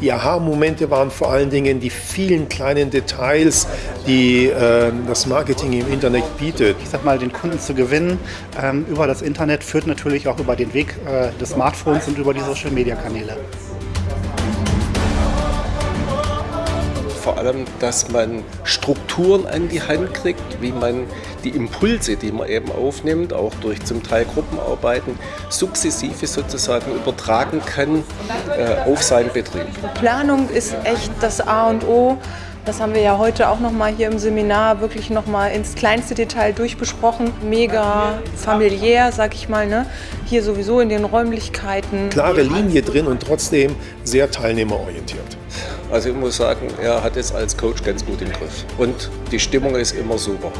Die Aha-Momente waren vor allen Dingen die vielen kleinen Details, die äh, das Marketing im Internet bietet. Ich sag mal, den Kunden zu gewinnen ähm, über das Internet führt natürlich auch über den Weg äh, des Smartphones und über die Social-Media-Kanäle. Vor allem, dass man Strukturen an die Hand kriegt, wie man die Impulse, die man eben aufnimmt, auch durch zum Teil Gruppenarbeiten, sukzessive sozusagen übertragen kann äh, auf seinen Betrieb. Planung ist echt das A und O. Das haben wir ja heute auch noch mal hier im Seminar wirklich noch mal ins kleinste Detail durchbesprochen. Mega familiär, sag ich mal, ne? Hier sowieso in den Räumlichkeiten. Klare Linie drin und trotzdem sehr teilnehmerorientiert. Also ich muss sagen, er hat es als Coach ganz gut im Griff. Und die Stimmung ist immer super.